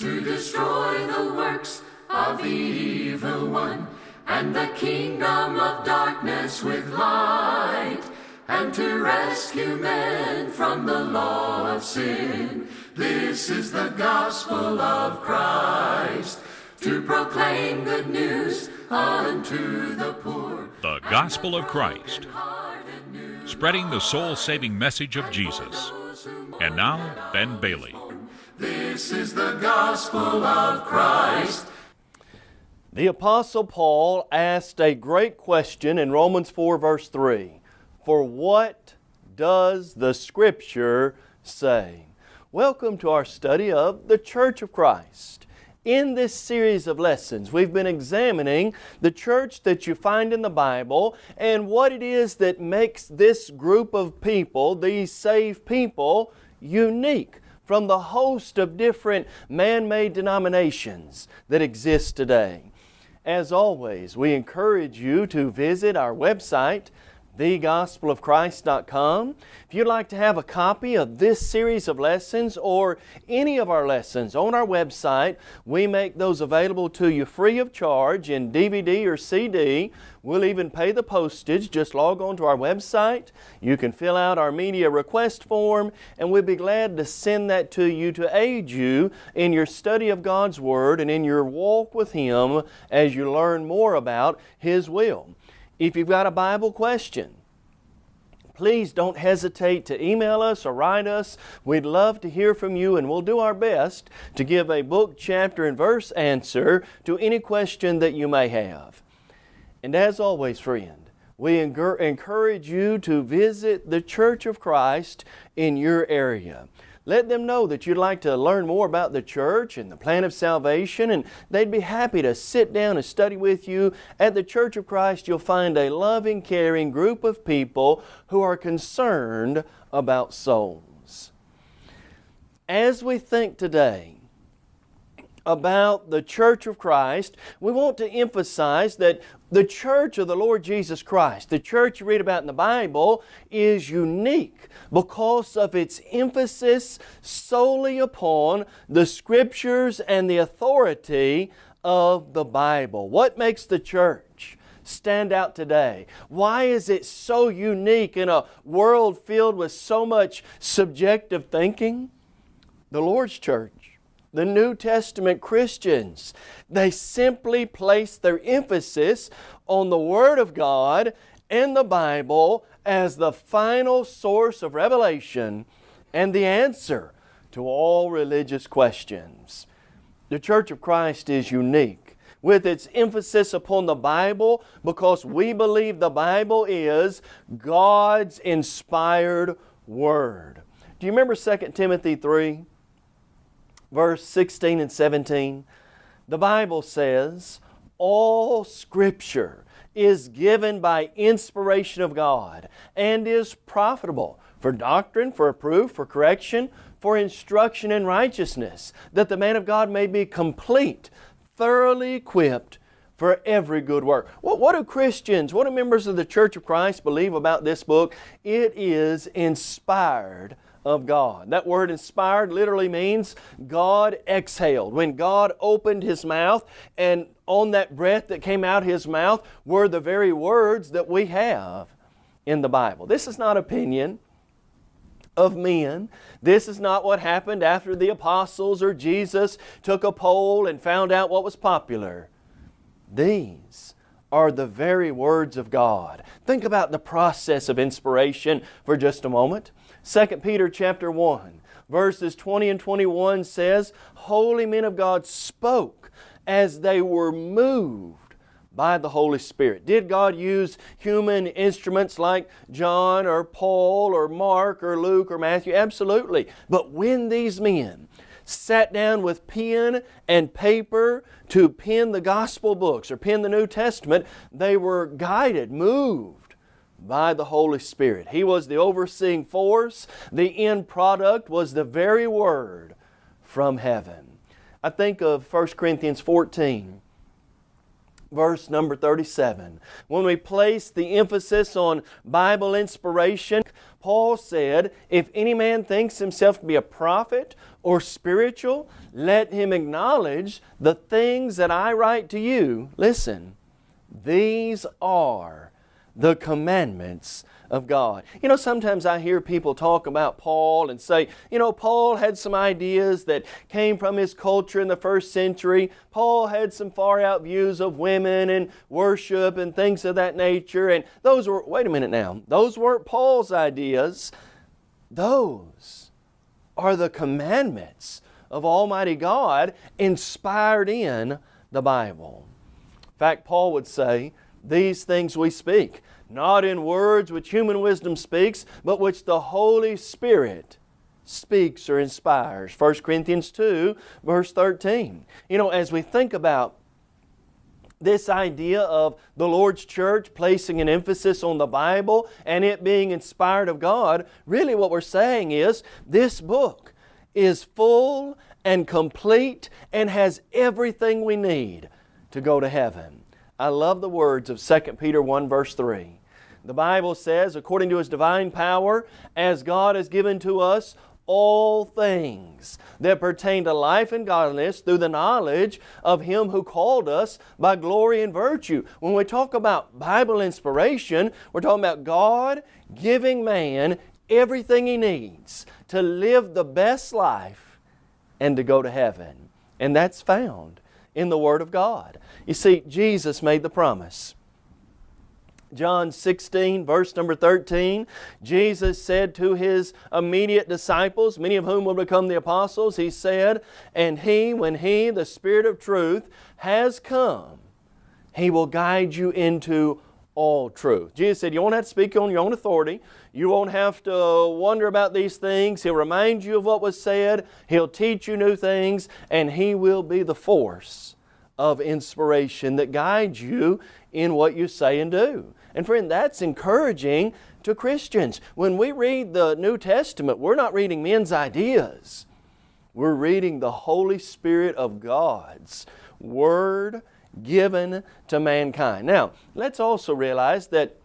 to destroy the works of the evil one, and the kingdom of darkness with light, and to rescue men from the law of sin. This is the gospel of Christ, to proclaim good news unto the poor. The Gospel of Christ, spreading the soul saving message of Jesus. And now, Ben Bailey. This is the gospel of Christ. The Apostle Paul asked a great question in Romans 4, verse 3 For what does the Scripture say? Welcome to our study of the Church of Christ. In this series of lessons, we've been examining the church that you find in the Bible and what it is that makes this group of people, these saved people, unique from the host of different man-made denominations that exist today. As always, we encourage you to visit our website, thegospelofchrist.com. If you'd like to have a copy of this series of lessons or any of our lessons on our website, we make those available to you free of charge in DVD or CD. We'll even pay the postage. Just log on to our website. You can fill out our media request form and we'll be glad to send that to you to aid you in your study of God's Word and in your walk with Him as you learn more about His will. If you've got a Bible question, please don't hesitate to email us or write us. We'd love to hear from you and we'll do our best to give a book, chapter, and verse answer to any question that you may have. And as always, friend, we encourage you to visit the Church of Christ in your area. Let them know that you'd like to learn more about the church and the plan of salvation and they'd be happy to sit down and study with you. At the Church of Christ you'll find a loving, caring group of people who are concerned about souls. As we think today about the Church of Christ, we want to emphasize that the church of the Lord Jesus Christ, the church you read about in the Bible, is unique because of its emphasis solely upon the Scriptures and the authority of the Bible. What makes the church stand out today? Why is it so unique in a world filled with so much subjective thinking? The Lord's church the New Testament Christians. They simply place their emphasis on the Word of God and the Bible as the final source of revelation and the answer to all religious questions. The Church of Christ is unique with its emphasis upon the Bible because we believe the Bible is God's inspired Word. Do you remember 2 Timothy 3? Verse 16 and 17, the Bible says, All Scripture is given by inspiration of God and is profitable for doctrine, for reproof, for correction, for instruction in righteousness, that the man of God may be complete, thoroughly equipped for every good work. What, what do Christians, what do members of the Church of Christ believe about this book? It is inspired of God. That word inspired literally means God exhaled. When God opened His mouth and on that breath that came out His mouth were the very words that we have in the Bible. This is not opinion of men. This is not what happened after the apostles or Jesus took a poll and found out what was popular. These are the very words of God. Think about the process of inspiration for just a moment. 2 Peter chapter 1 verses 20 and 21 says, Holy men of God spoke as they were moved by the Holy Spirit. Did God use human instruments like John or Paul or Mark or Luke or Matthew? Absolutely. But when these men sat down with pen and paper to pen the gospel books or pen the New Testament, they were guided, moved by the Holy Spirit. He was the overseeing force. The end product was the very Word from heaven. I think of 1 Corinthians 14 verse number 37. When we place the emphasis on Bible inspiration, Paul said, If any man thinks himself to be a prophet or spiritual, let him acknowledge the things that I write to you. Listen, these are the commandments of God. You know, sometimes I hear people talk about Paul and say, you know, Paul had some ideas that came from his culture in the first century. Paul had some far out views of women and worship and things of that nature. And those were, wait a minute now, those weren't Paul's ideas. Those are the commandments of Almighty God inspired in the Bible. In fact, Paul would say, These things we speak not in words which human wisdom speaks, but which the Holy Spirit speaks or inspires. 1 Corinthians 2, verse 13. You know, as we think about this idea of the Lord's church placing an emphasis on the Bible and it being inspired of God, really what we're saying is this book is full and complete and has everything we need to go to heaven. I love the words of 2 Peter 1 verse 3. The Bible says, according to His divine power, as God has given to us all things that pertain to life and godliness through the knowledge of Him who called us by glory and virtue. When we talk about Bible inspiration, we're talking about God giving man everything he needs to live the best life and to go to heaven. And that's found in the Word of God. You see, Jesus made the promise. John 16, verse number 13, Jesus said to His immediate disciples, many of whom will become the apostles, He said, And He, when He, the Spirit of truth, has come, He will guide you into all truth. Jesus said, You won't have to speak on your own authority. You won't have to wonder about these things. He'll remind you of what was said. He'll teach you new things, and He will be the force of inspiration that guides you in what you say and do. And friend, that's encouraging to Christians. When we read the New Testament, we're not reading men's ideas. We're reading the Holy Spirit of God's Word given to mankind. Now, let's also realize that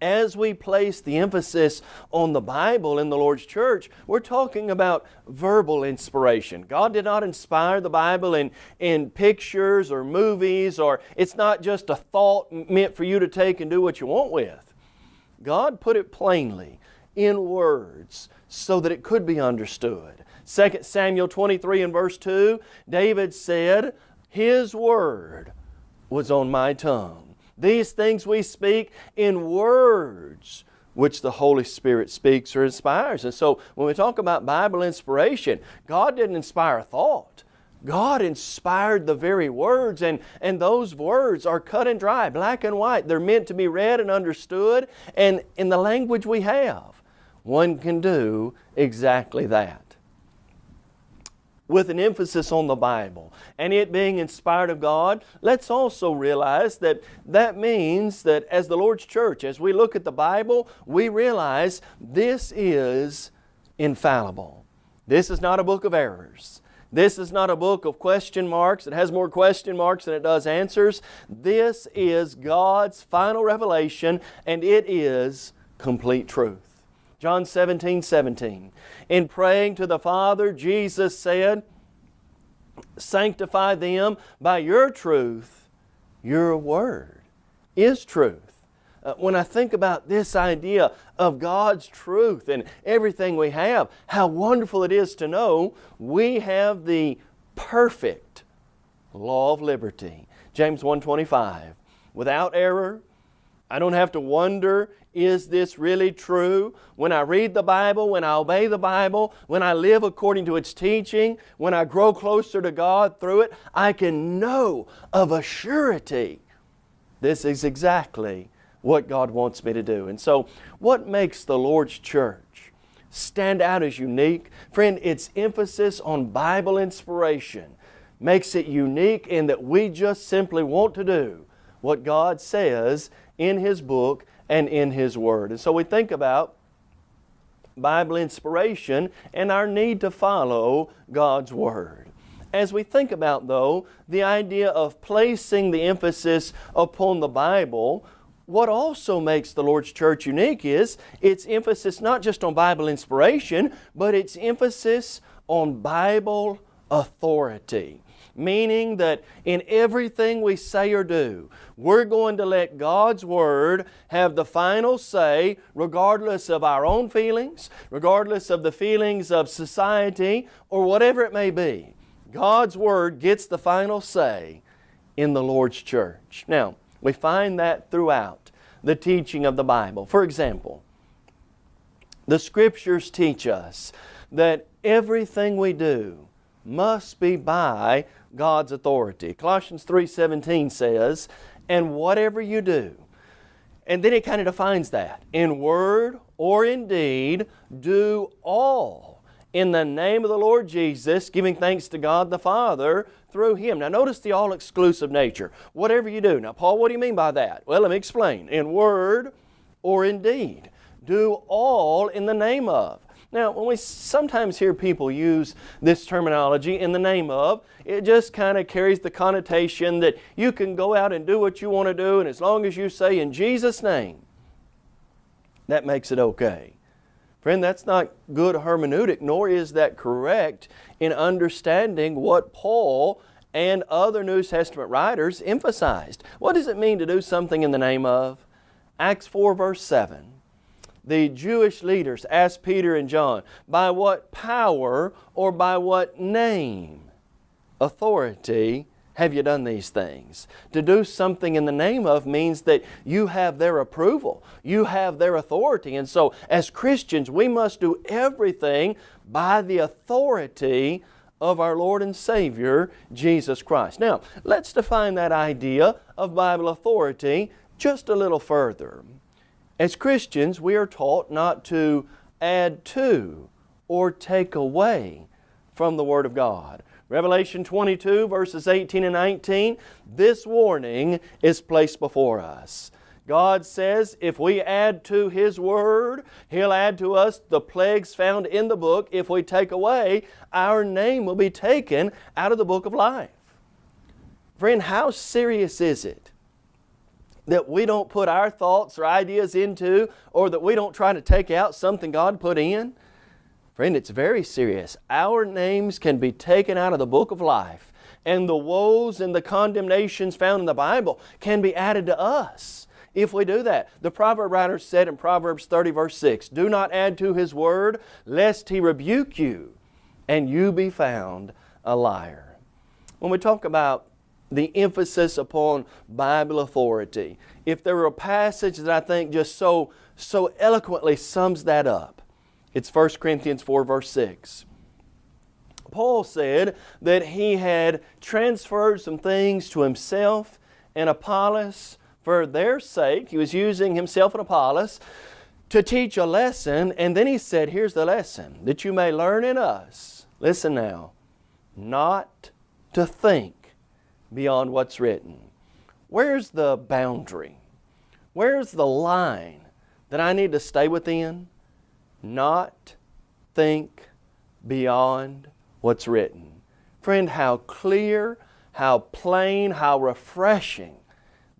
as we place the emphasis on the Bible in the Lord's church, we're talking about verbal inspiration. God did not inspire the Bible in, in pictures or movies, or it's not just a thought meant for you to take and do what you want with. God put it plainly in words so that it could be understood. 2 Samuel 23 and verse 2, David said, His word was on my tongue. These things we speak in words which the Holy Spirit speaks or inspires. And so when we talk about Bible inspiration, God didn't inspire thought. God inspired the very words, and, and those words are cut and dry, black and white. They're meant to be read and understood, and in the language we have, one can do exactly that with an emphasis on the Bible and it being inspired of God, let's also realize that that means that as the Lord's church, as we look at the Bible, we realize this is infallible. This is not a book of errors. This is not a book of question marks. It has more question marks than it does answers. This is God's final revelation and it is complete truth. John 17, 17. In praying to the Father, Jesus said, Sanctify them by your truth. Your word is truth. Uh, when I think about this idea of God's truth and everything we have, how wonderful it is to know we have the perfect law of liberty. James 1.25 Without error, I don't have to wonder is this really true? When I read the Bible, when I obey the Bible, when I live according to its teaching, when I grow closer to God through it, I can know of a surety this is exactly what God wants me to do. And so, what makes the Lord's church stand out as unique? Friend, its emphasis on Bible inspiration makes it unique in that we just simply want to do what God says in His book and in His Word. And so we think about Bible inspiration and our need to follow God's Word. As we think about, though, the idea of placing the emphasis upon the Bible, what also makes the Lord's church unique is its emphasis not just on Bible inspiration, but its emphasis on Bible authority meaning that in everything we say or do, we're going to let God's Word have the final say regardless of our own feelings, regardless of the feelings of society, or whatever it may be. God's Word gets the final say in the Lord's church. Now, we find that throughout the teaching of the Bible. For example, the Scriptures teach us that everything we do must be by God's authority. Colossians 3.17 says, and whatever you do, and then it kind of defines that. In word or in deed, do all in the name of the Lord Jesus, giving thanks to God the Father through Him. Now notice the all-exclusive nature. Whatever you do. Now Paul, what do you mean by that? Well, let me explain. In word or in deed, do all in the name of. Now, when we sometimes hear people use this terminology in the name of, it just kind of carries the connotation that you can go out and do what you want to do, and as long as you say in Jesus' name, that makes it okay. Friend, that's not good hermeneutic, nor is that correct in understanding what Paul and other New Testament writers emphasized. What does it mean to do something in the name of? Acts 4 verse 7 the Jewish leaders asked Peter and John, by what power or by what name, authority, have you done these things? To do something in the name of means that you have their approval. You have their authority. And so as Christians, we must do everything by the authority of our Lord and Savior, Jesus Christ. Now, let's define that idea of Bible authority just a little further. As Christians, we are taught not to add to or take away from the Word of God. Revelation 22 verses 18 and 19, this warning is placed before us. God says if we add to His Word, He'll add to us the plagues found in the book. If we take away, our name will be taken out of the book of life. Friend, how serious is it that we don't put our thoughts or ideas into or that we don't try to take out something God put in? Friend, it's very serious. Our names can be taken out of the book of life and the woes and the condemnations found in the Bible can be added to us if we do that. The proverb writer said in Proverbs 30 verse 6, Do not add to His word lest He rebuke you and you be found a liar. When we talk about the emphasis upon Bible authority. If there were a passage that I think just so, so eloquently sums that up, it's 1 Corinthians 4 verse 6. Paul said that he had transferred some things to himself and Apollos for their sake. He was using himself and Apollos to teach a lesson and then he said, here's the lesson, that you may learn in us, listen now, not to think beyond what's written. Where's the boundary? Where's the line that I need to stay within? Not think beyond what's written. Friend, how clear, how plain, how refreshing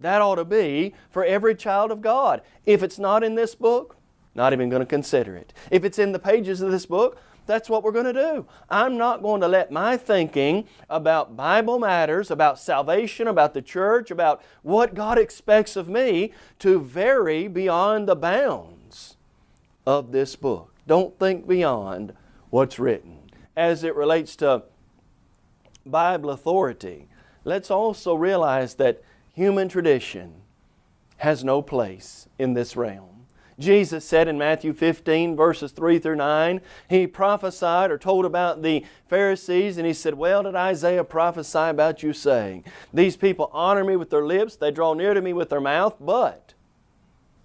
that ought to be for every child of God. If it's not in this book, not even going to consider it. If it's in the pages of this book, that's what we're going to do. I'm not going to let my thinking about Bible matters, about salvation, about the church, about what God expects of me to vary beyond the bounds of this book. Don't think beyond what's written. As it relates to Bible authority, let's also realize that human tradition has no place in this realm. Jesus said in Matthew 15 verses 3 through 9, He prophesied or told about the Pharisees and He said, Well did Isaiah prophesy about you saying, These people honor me with their lips, they draw near to me with their mouth, but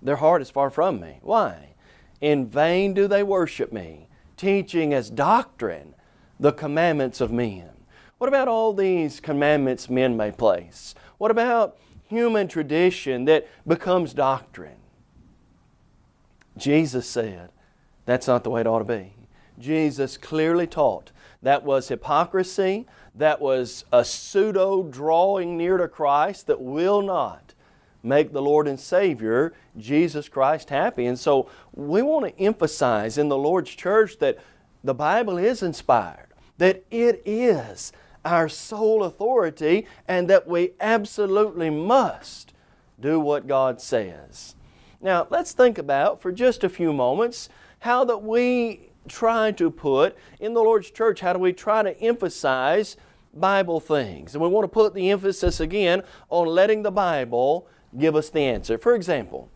their heart is far from me. Why? In vain do they worship me, teaching as doctrine the commandments of men. What about all these commandments men may place? What about human tradition that becomes doctrine? Jesus said that's not the way it ought to be. Jesus clearly taught that was hypocrisy, that was a pseudo drawing near to Christ that will not make the Lord and Savior, Jesus Christ, happy. And so we want to emphasize in the Lord's church that the Bible is inspired, that it is our sole authority, and that we absolutely must do what God says. Now, let's think about for just a few moments how that we try to put in the Lord's church, how do we try to emphasize Bible things? And we want to put the emphasis again on letting the Bible give us the answer. For example,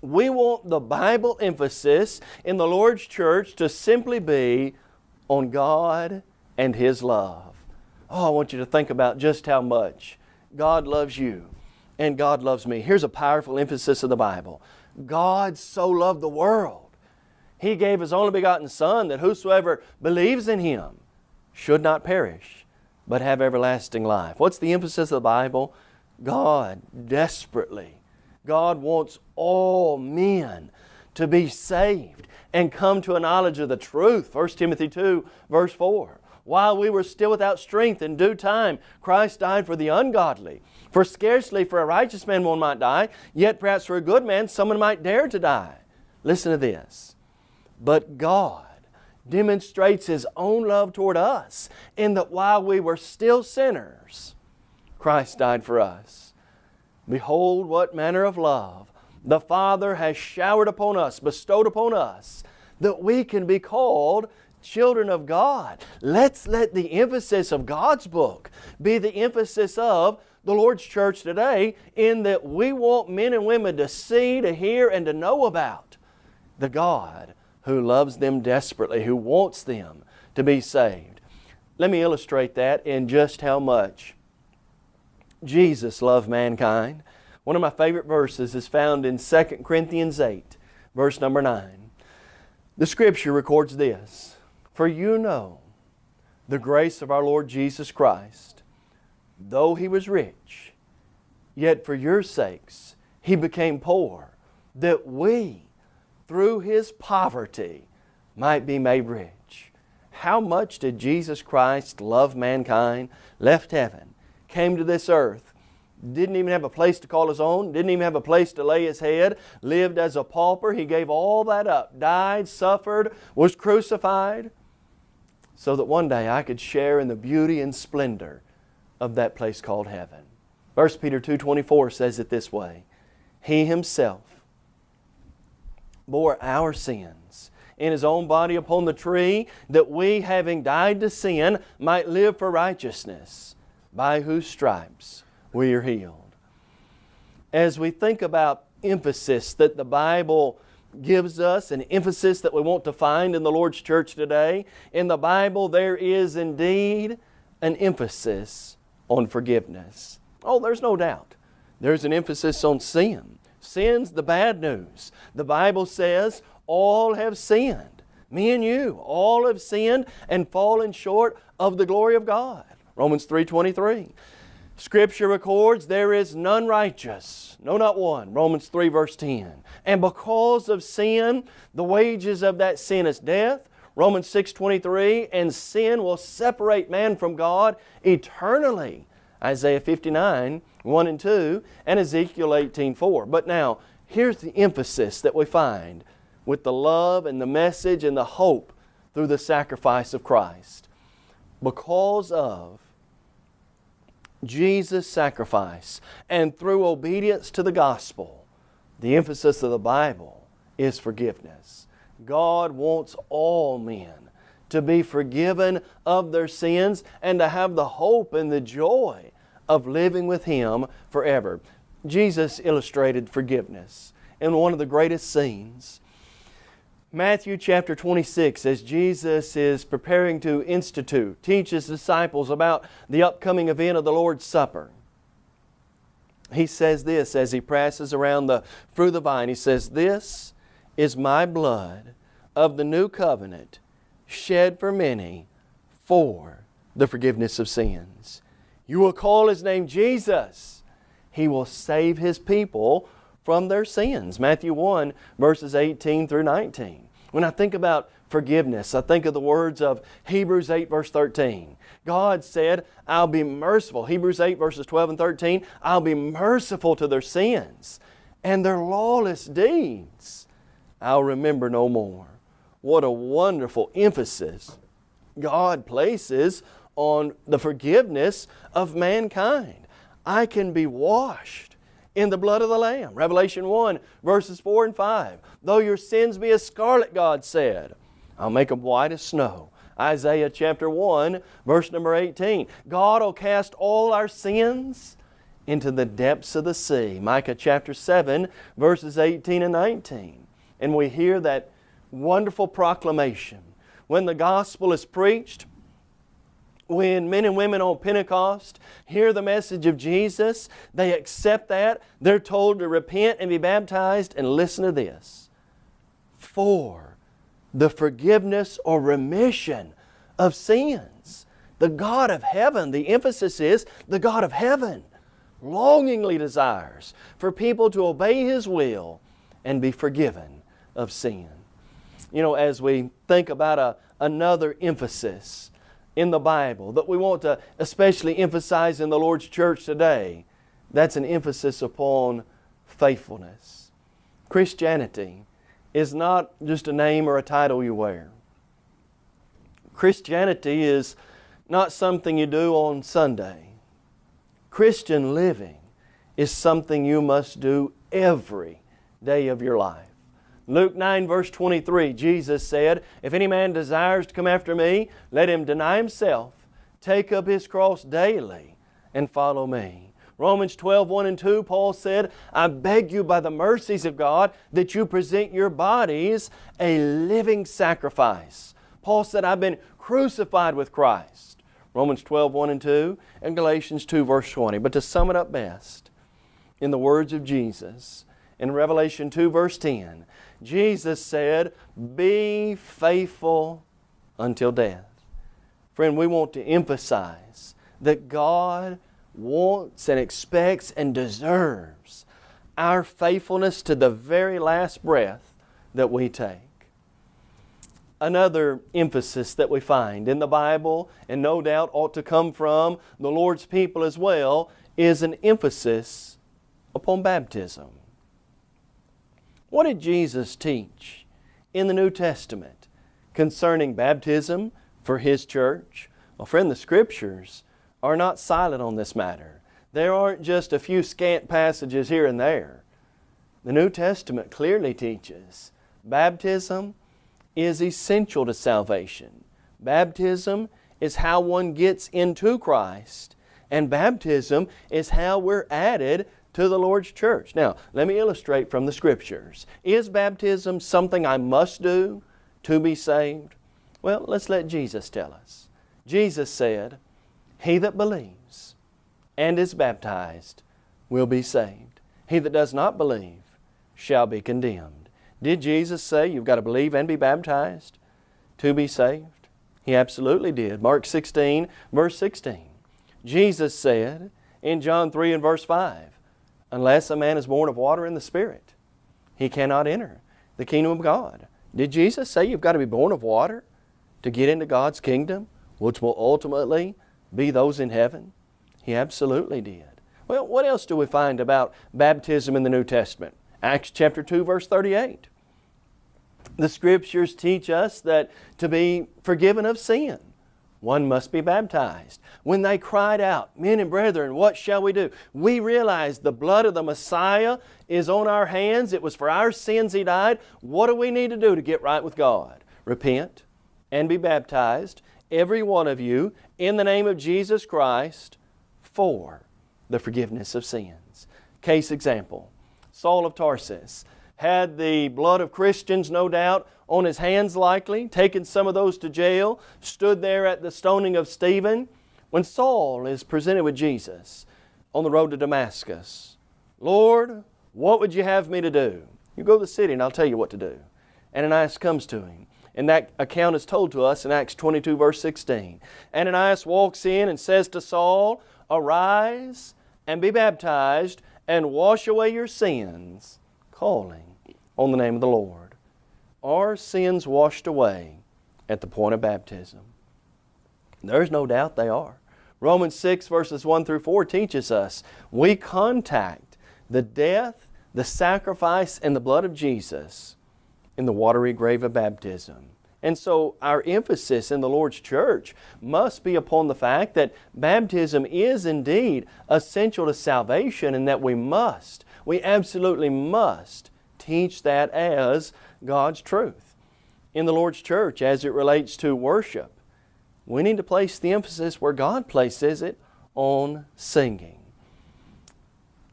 we want the Bible emphasis in the Lord's church to simply be on God and His love. Oh, I want you to think about just how much God loves you and God loves me. Here's a powerful emphasis of the Bible. God so loved the world. He gave His only begotten Son that whosoever believes in Him should not perish, but have everlasting life. What's the emphasis of the Bible? God desperately, God wants all men to be saved and come to a knowledge of the truth. 1 Timothy 2 verse 4. While we were still without strength in due time, Christ died for the ungodly. For scarcely for a righteous man one might die, yet perhaps for a good man someone might dare to die. Listen to this. But God demonstrates His own love toward us in that while we were still sinners, Christ died for us. Behold, what manner of love the Father has showered upon us, bestowed upon us, that we can be called children of God. Let's let the emphasis of God's book be the emphasis of the Lord's church today in that we want men and women to see, to hear, and to know about the God who loves them desperately, who wants them to be saved. Let me illustrate that in just how much Jesus loved mankind. One of my favorite verses is found in 2 Corinthians 8, verse number 9. The Scripture records this For you know the grace of our Lord Jesus Christ, though He was rich, yet for your sakes He became poor, that we, through His poverty, might be made rich. How much did Jesus Christ love mankind, left heaven, came to this earth, didn't even have a place to call his own, didn't even have a place to lay his head, lived as a pauper. He gave all that up, died, suffered, was crucified, so that one day I could share in the beauty and splendor of that place called heaven. 1 Peter 2.24 says it this way, He Himself bore our sins in His own body upon the tree, that we, having died to sin, might live for righteousness by whose stripes we are healed. As we think about emphasis that the Bible gives us, an emphasis that we want to find in the Lord's church today, in the Bible there is indeed an emphasis on forgiveness. Oh, there's no doubt. There's an emphasis on sin. Sin's the bad news. The Bible says all have sinned. Me and you, all have sinned and fallen short of the glory of God. Romans 3.23. Scripture records there is none righteous, no not one. Romans 3 verse 10. And because of sin, the wages of that sin is death. Romans 6.23, and sin will separate man from God eternally. Isaiah 59, 1 and 2, and Ezekiel 18, 4. But now, here's the emphasis that we find with the love and the message and the hope through the sacrifice of Christ. Because of Jesus' sacrifice and through obedience to the gospel, the emphasis of the Bible is forgiveness. God wants all men to be forgiven of their sins and to have the hope and the joy of living with Him forever. Jesus illustrated forgiveness in one of the greatest scenes Matthew chapter 26, as Jesus is preparing to institute, teach His disciples about the upcoming event of the Lord's Supper. He says this as He passes around the fruit of the vine. He says, This is my blood of the new covenant shed for many for the forgiveness of sins. You will call His name Jesus. He will save His people from their sins. Matthew 1 verses 18 through 19. When I think about forgiveness, I think of the words of Hebrews 8 verse 13. God said, I'll be merciful. Hebrews 8, verses 12 and 13, I'll be merciful to their sins and their lawless deeds. I'll remember no more. What a wonderful emphasis God places on the forgiveness of mankind. I can be washed in the blood of the Lamb. Revelation 1, verses 4 and 5. Though your sins be as scarlet, God said, I'll make them white as snow. Isaiah chapter 1, verse number 18. God will cast all our sins into the depths of the sea. Micah chapter 7, verses 18 and 19. And we hear that wonderful proclamation. When the gospel is preached, when men and women on Pentecost hear the message of Jesus, they accept that. They're told to repent and be baptized. And listen to this for the forgiveness or remission of sins. The God of heaven, the emphasis is the God of heaven, longingly desires for people to obey His will and be forgiven of sin. You know, as we think about a, another emphasis in the Bible that we want to especially emphasize in the Lord's church today, that's an emphasis upon faithfulness. Christianity is not just a name or a title you wear. Christianity is not something you do on Sunday. Christian living is something you must do every day of your life. Luke 9, verse 23, Jesus said, If any man desires to come after me, let him deny himself, take up his cross daily, and follow me. Romans 12, 1 and 2, Paul said, I beg you by the mercies of God that you present your bodies a living sacrifice. Paul said, I've been crucified with Christ. Romans 12, 1 and 2, and Galatians 2, verse 20. But to sum it up best, in the words of Jesus, in Revelation 2, verse 10, Jesus said, Be faithful until death. Friend, we want to emphasize that God wants and expects and deserves our faithfulness to the very last breath that we take. Another emphasis that we find in the Bible, and no doubt ought to come from the Lord's people as well, is an emphasis upon baptism. What did Jesus teach in the New Testament concerning baptism for His church? Well, friend, the Scriptures are not silent on this matter. There aren't just a few scant passages here and there. The New Testament clearly teaches baptism is essential to salvation. Baptism is how one gets into Christ, and baptism is how we're added to the Lord's church. Now, let me illustrate from the Scriptures. Is baptism something I must do to be saved? Well, let's let Jesus tell us. Jesus said, He that believes and is baptized will be saved. He that does not believe shall be condemned. Did Jesus say you've got to believe and be baptized to be saved? He absolutely did. Mark 16, verse 16. Jesus said in John 3 and verse 5, Unless a man is born of water and the Spirit, he cannot enter the kingdom of God. Did Jesus say you've got to be born of water to get into God's kingdom, which will ultimately be those in heaven? He absolutely did. Well, what else do we find about baptism in the New Testament? Acts chapter 2, verse 38. The Scriptures teach us that to be forgiven of sin, one must be baptized. When they cried out, Men and brethren, what shall we do? We realized the blood of the Messiah is on our hands. It was for our sins He died. What do we need to do to get right with God? Repent and be baptized, every one of you, in the name of Jesus Christ for the forgiveness of sins. Case example Saul of Tarsus had the blood of Christians, no doubt, on his hands likely, taken some of those to jail, stood there at the stoning of Stephen. When Saul is presented with Jesus on the road to Damascus, Lord, what would you have me to do? You go to the city and I'll tell you what to do. Ananias comes to him. And that account is told to us in Acts 22, verse 16. Ananias walks in and says to Saul, Arise and be baptized and wash away your sins, calling on the name of the Lord are sins washed away at the point of baptism? There's no doubt they are. Romans 6, verses 1 through 4 teaches us we contact the death, the sacrifice, and the blood of Jesus in the watery grave of baptism. And so our emphasis in the Lord's church must be upon the fact that baptism is indeed essential to salvation and that we must, we absolutely must teach that as God's truth. In the Lord's church, as it relates to worship, we need to place the emphasis where God places it on singing.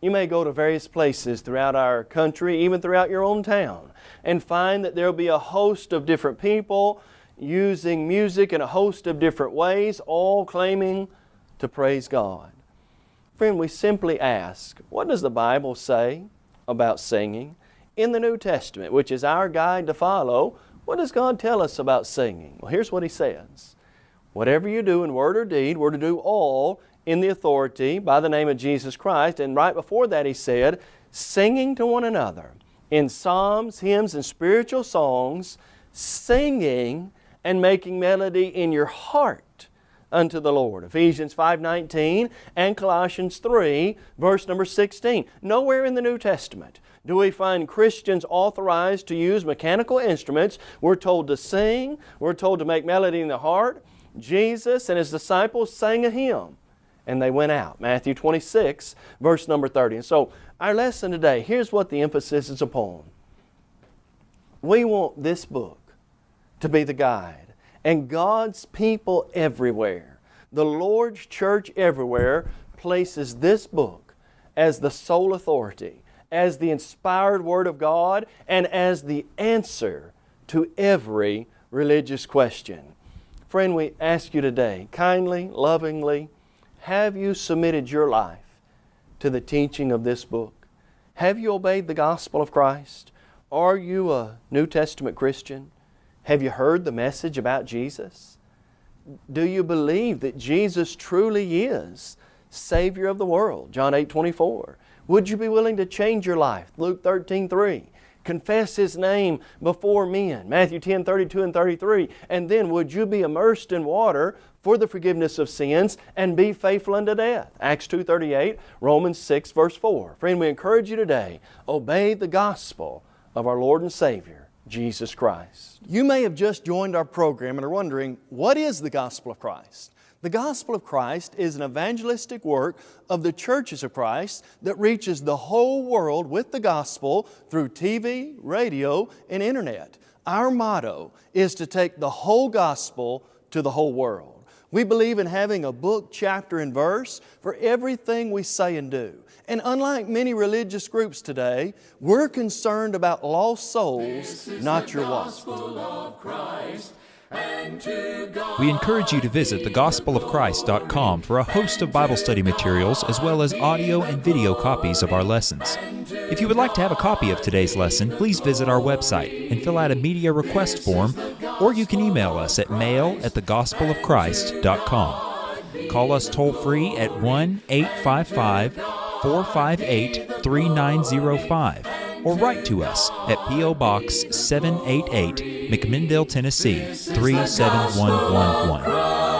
You may go to various places throughout our country, even throughout your own town, and find that there will be a host of different people using music in a host of different ways, all claiming to praise God. Friend, we simply ask, what does the Bible say about singing? In the New Testament, which is our guide to follow, what does God tell us about singing? Well, here's what He says. Whatever you do in word or deed, we're to do all in the authority by the name of Jesus Christ. And right before that He said, singing to one another in psalms, hymns, and spiritual songs, singing and making melody in your heart unto the Lord. Ephesians 5.19 and Colossians 3, verse number 16. Nowhere in the New Testament do we find Christians authorized to use mechanical instruments. We're told to sing, we're told to make melody in the heart. Jesus and His disciples sang a hymn and they went out. Matthew 26, verse number 30. And so our lesson today, here's what the emphasis is upon. We want this book to be the guide. And God's people everywhere, the Lord's church everywhere, places this book as the sole authority, as the inspired Word of God, and as the answer to every religious question. Friend, we ask you today, kindly, lovingly, have you submitted your life to the teaching of this book? Have you obeyed the gospel of Christ? Are you a New Testament Christian? Have you heard the message about Jesus? Do you believe that Jesus truly is Savior of the world? John 8 24. Would you be willing to change your life? Luke 13 3. Confess His name before men. Matthew 10 32 and 33. And then would you be immersed in water for the forgiveness of sins and be faithful unto death. Acts 2.38, Romans 6 verse 4. Friend, we encourage you today, obey the gospel of our Lord and Savior, Jesus Christ. You may have just joined our program and are wondering, what is the gospel of Christ? The gospel of Christ is an evangelistic work of the churches of Christ that reaches the whole world with the gospel through TV, radio, and internet. Our motto is to take the whole gospel to the whole world. We believe in having a book, chapter, and verse for everything we say and do. And unlike many religious groups today, we're concerned about lost souls, not your walk. We encourage you to visit thegospelofchrist.com for a host of Bible study materials as well as audio and video copies of our lessons. If you would like to have a copy of today's lesson, please visit our website and fill out a media request form, or you can email us at mail at thegospelofchrist.com. Call us toll free at 1 855 458 3905 or write to us at P.O. Box 788, McMinnville, Tennessee 37111.